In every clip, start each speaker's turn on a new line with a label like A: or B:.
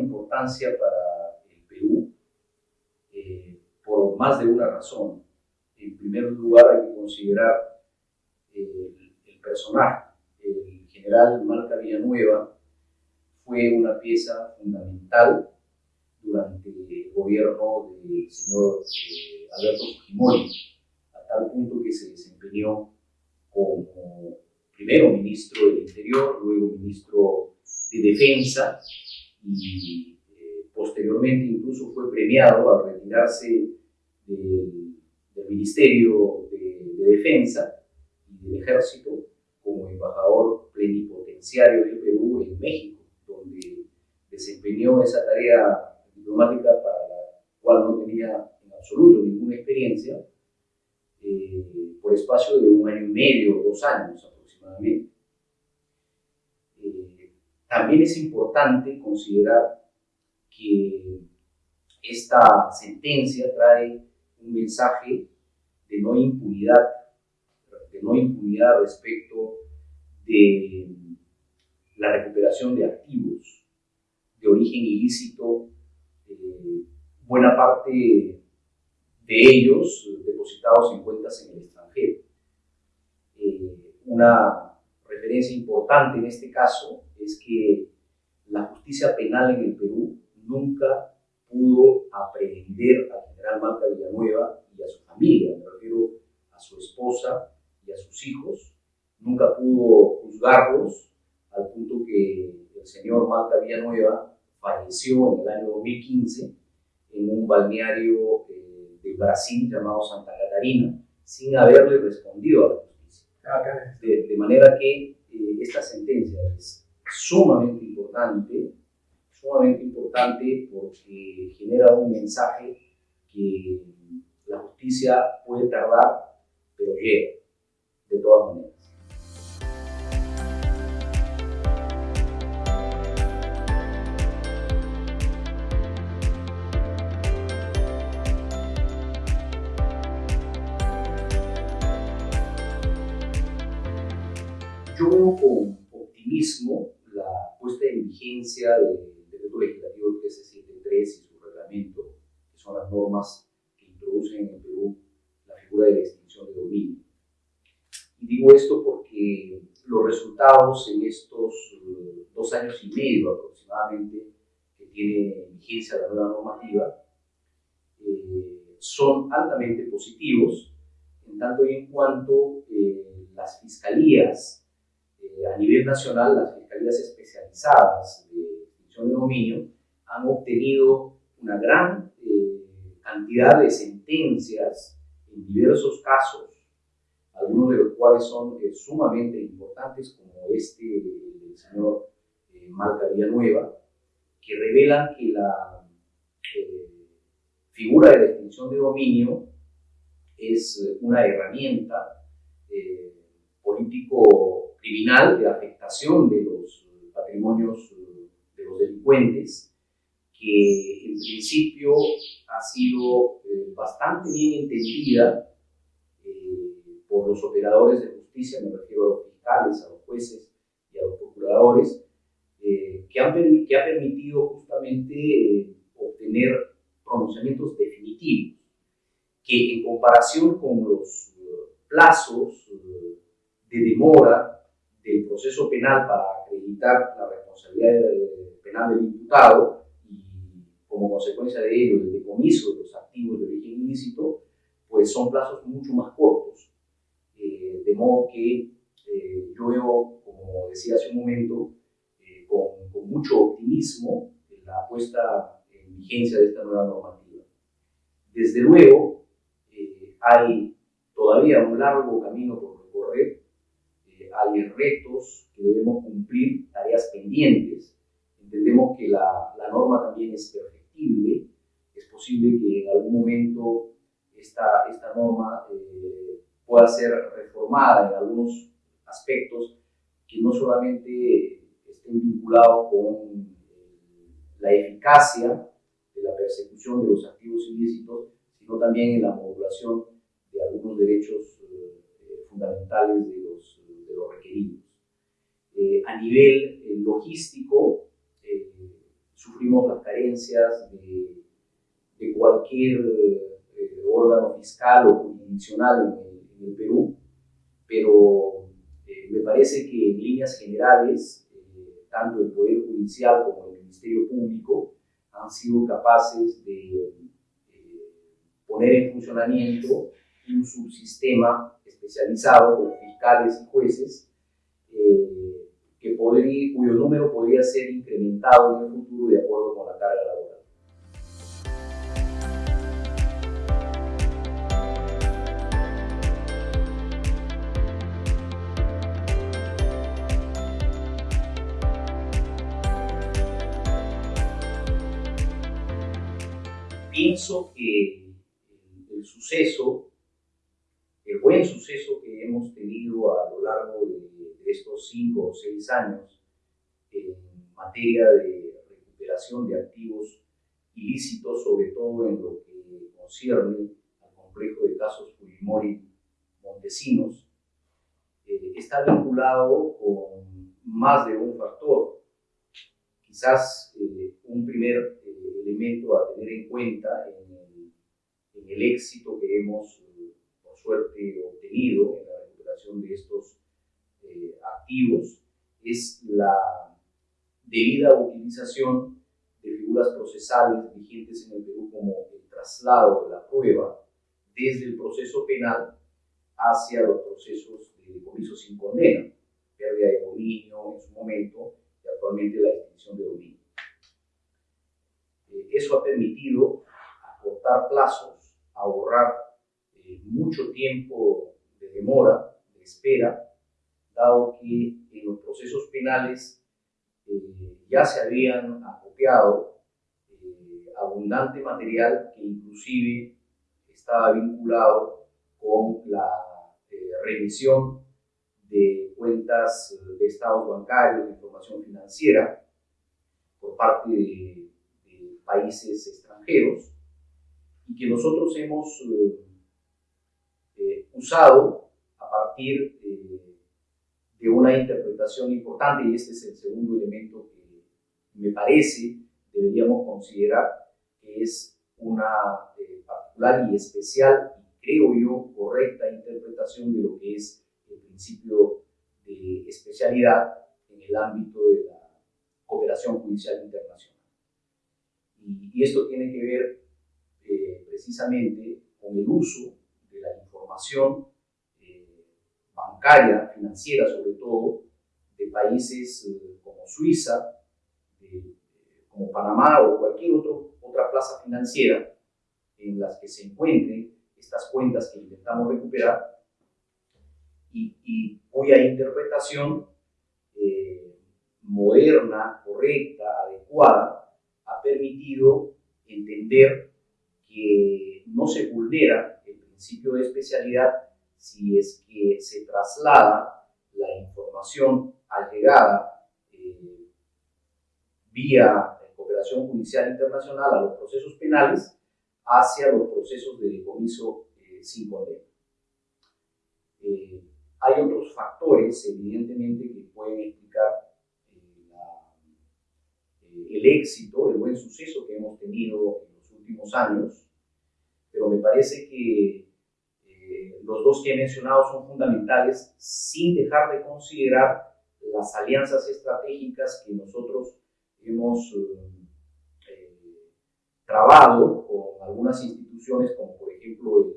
A: importancia para el Perú eh, por más de una razón. En primer lugar hay que considerar el, el personaje. El general Malca Villanueva fue una pieza fundamental durante el gobierno del señor eh, Alberto Fujimori, a tal punto que se desempeñó como primero ministro del Interior, luego ministro de Defensa y eh, posteriormente incluso fue premiado al retirarse del, Ministerio de, de, Defensa y del Ejército como embajador plenipotenciario del Perú en México, donde desempeñó esa tarea diplomática para la cual no tenía en absoluto ninguna experiencia, eh, por espacio de un año y medio, dos años aproximadamente. Eh, también es importante considerar que esta sentencia trae un mensaje de no impunidad, de no impunidad respecto de la recuperación de activos de origen ilícito eh, buena parte de ellos depositados en cuentas en el extranjero. Eh, una referencia importante en este caso es que la justicia penal en el Perú nunca pudo aprehender al general Marta Villanueva y a su familia, me refiero a su esposa y a sus hijos, nunca pudo juzgarlos al punto que el señor Marta Villanueva falleció en el año 2015 en un balneario eh, de Brasil llamado Santa Catarina, sin haberle respondido a la justicia. De, de manera que eh, esta sentencia es sumamente importante, sumamente importante porque genera un mensaje que la justicia puede tardar, pero llega, de todas maneras. yo veo con optimismo puesta en vigencia del decreto legislativo 1373 y su reglamento, que son las normas que introducen en el Perú la figura de la extinción de dominio. Y digo esto porque los resultados en estos uh, dos años y medio aproximadamente que tiene vigencia la nueva normativa eh, son altamente positivos en tanto y en cuanto eh, las fiscalías a nivel nacional, las fiscalías especializadas de extinción de dominio han obtenido una gran eh, cantidad de sentencias en diversos casos, algunos de los cuales son eh, sumamente importantes, como este del señor eh, Marta Villanueva, que revelan que la eh, figura de la extinción de dominio es una herramienta eh, político criminal de afectación de los patrimonios de los delincuentes, que en principio ha sido eh, bastante bien entendida eh, por los operadores de justicia, me refiero a los fiscales, a los jueces y a los procuradores, eh, que, han, que ha permitido justamente eh, obtener pronunciamientos definitivos, que en comparación con los plazos de demora del proceso penal para acreditar la responsabilidad penal del imputado y como consecuencia de ello el decomiso de los activos de origen ilícito, pues son plazos mucho más cortos. Eh, de modo que eh, yo veo, como decía hace un momento, eh, con, con, mucho optimismo la puesta en vigencia de esta nueva normativa. Desde luego, eh, hay todavía un largo camino por recorrer hay retos que debemos cumplir, tareas pendientes. Entendemos que la, la norma también es perfectible, es posible que en algún momento esta, esta norma eh, pueda ser reformada en algunos aspectos que no solamente estén vinculados con eh, la eficacia de la persecución de los activos ilícitos, sino también en la modulación de algunos derechos eh, fundamentales de los Eh, a nivel logístico, sufrimos las carencias de, de cualquier órgano fiscal o jurisdiccional en el, Perú, pero me parece que en líneas generales, tanto el Poder Judicial como el Ministerio Público han sido capaces de poner en funcionamiento un subsistema especializado con fiscales y jueces eh, que podría, cuyo número podría ser incrementado en el futuro de acuerdo con la carga laboral. Pienso que el suceso, el buen suceso que hemos tenido a lo largo de, estos cinco o seis años en materia de recuperación de activos ilícitos, sobre todo en lo que concierne al complejo de casos Fujimori Montesinos, eh, está vinculado con más de un factor. Quizás eh, un primer eh, elemento a tener en cuenta en el éxito que hemos, eh, por suerte, obtenido en la recuperación de estos eh, activos es la debida utilización de figuras procesales vigentes en el Perú como el traslado de la prueba desde el proceso penal hacia los procesos de decomiso sin condena, pérdida de dominio en su momento y actualmente la extinción de dominio. Eh, eso ha permitido acortar plazos ahorrar eh, mucho tiempo de demora, de espera, dado que en los procesos penales eh, ya se habían acopiado eh, abundante material que inclusive estaba vinculado con la revisión de cuentas de estados bancarios, de información financiera por parte de países extranjeros y que nosotros hemos eh, eh, usado a partir eh, de una interpretación importante, y este es el segundo elemento que me parece deberíamos considerar, que es una particular y especial, y creo yo, correcta interpretación de lo que es el principio de especialidad en el ámbito de la cooperación judicial internacional. Y, y esto tiene que ver precisamente con el uso de la información eh, bancaria, financiera sobre todo, de países eh, como Suiza, como Panamá o cualquier otro, otra plaza financiera en las que se encuentren estas cuentas que intentamos recuperar. Y, cuya interpretación eh, moderna, correcta, adecuada, ha permitido entender que no se vulnera el principio de especialidad si es que se traslada la información allegada eh, vía cooperación judicial internacional a los procesos penales hacia los procesos de decomiso eh, sin condena. Eh, hay otros factores, evidentemente, que pueden explicar el éxito, el buen suceso que hemos tenido años, pero me parece que eh, los dos que he mencionado son fundamentales sin dejar de considerar las alianzas estratégicas que nosotros hemos eh, eh, trabado con algunas instituciones, como por ejemplo el,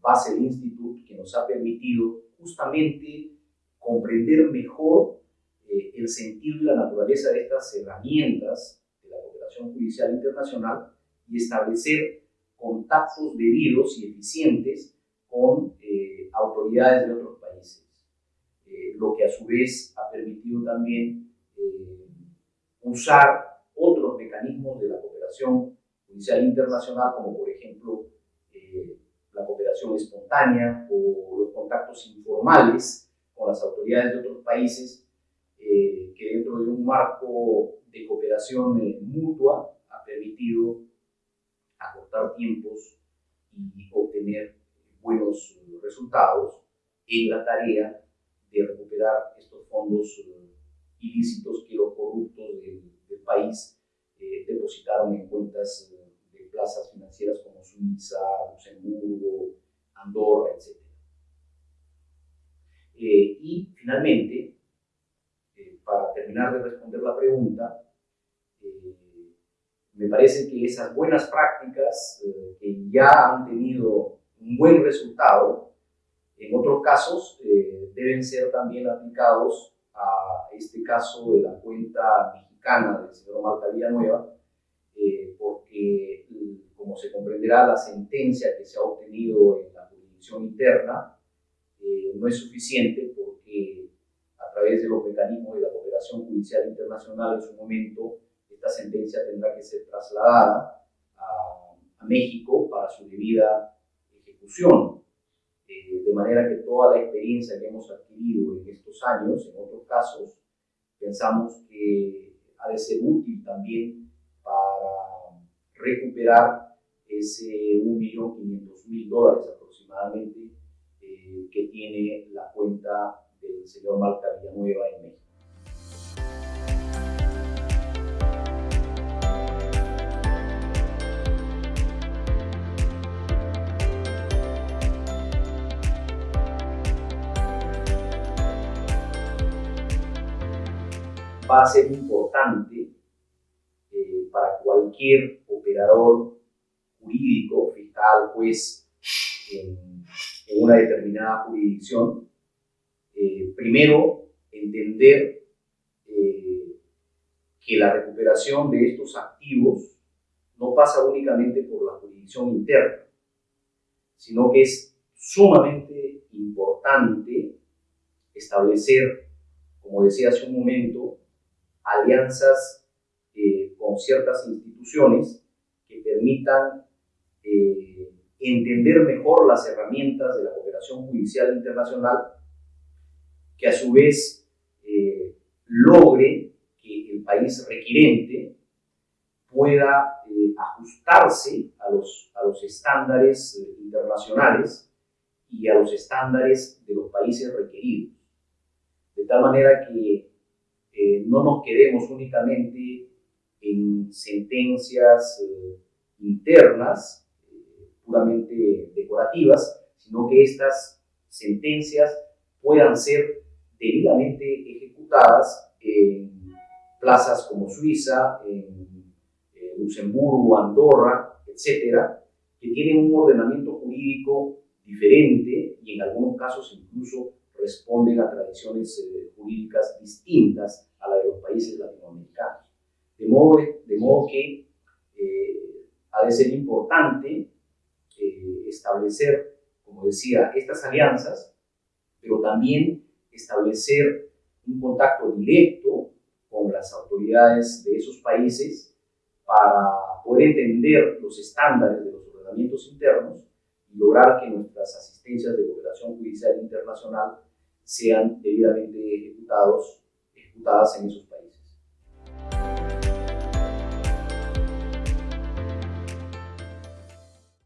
A: Basel Institute, que nos ha permitido justamente comprender mejor el sentido y la naturaleza de estas herramientas de la cooperación judicial internacional y establecer contactos debidos y eficientes con eh, autoridades de otros países, eh, lo que a su vez ha permitido también eh, usar otros mecanismos de la cooperación judicial internacional, como por ejemplo la cooperación espontánea o los contactos informales con las autoridades de otros países, que dentro de un marco de cooperación mutua ha permitido acortar tiempos y obtener buenos resultados en la tarea de recuperar estos fondos ilícitos que los corruptos del, país eh, depositaron en cuentas de plazas financieras como Suiza, Luxemburgo, Andorra, etc. y finalmente, para terminar de responder la pregunta, me parece que esas buenas prácticas eh, que ya han tenido un buen resultado, en otros casos eh, deben ser también aplicados a este caso de la cuenta mexicana del señor Marta Villanueva, eh, porque como se comprenderá la sentencia que se ha obtenido en la jurisdicción interna no es suficiente porque a través de los mecanismos de la cooperación judicial internacional en su momento esta sentencia tendrá que ser trasladada a, México para su debida Eh, de manera que toda la experiencia que hemos adquirido en estos años, en otros casos, pensamos que ha de ser útil también para recuperar ese 1.500.000 dólares aproximadamente eh, que tiene la cuenta del señor Malta Villanueva en México. Va a ser importante eh, para cualquier operador jurídico, fiscal, juez, en, una determinada jurisdicción. Eh, primero, entender eh, que la recuperación de estos activos no pasa únicamente por la jurisdicción interna, sino que es sumamente importante establecer, como decía hace un momento, alianzas eh, con ciertas instituciones que permitan eh, entender mejor las herramientas de la cooperación judicial internacional, que a su vez eh, logre que el país requirente pueda ajustarse a los, a los estándares internacionales y a los estándares de los países requeridos. De tal manera que eh, no nos quedemos únicamente en sentencias eh, internas, eh, puramente decorativas, sino que estas sentencias puedan ser debidamente ejecutadas en plazas como Suiza, Luxemburgo, Andorra, etcétera, que tienen un ordenamiento jurídico diferente y en algunos casos incluso responden a tradiciones jurídicas distintas a la de los países latinoamericanos. De modo, de modo que eh, ha de ser importante eh, establecer, como decía, estas alianzas, pero también establecer un contacto directo con las autoridades de esos países para poder entender los estándares de los ordenamientos internos y lograr que nuestras asistencias de cooperación judicial internacional sean debidamente ejecutados, ejecutadas en esos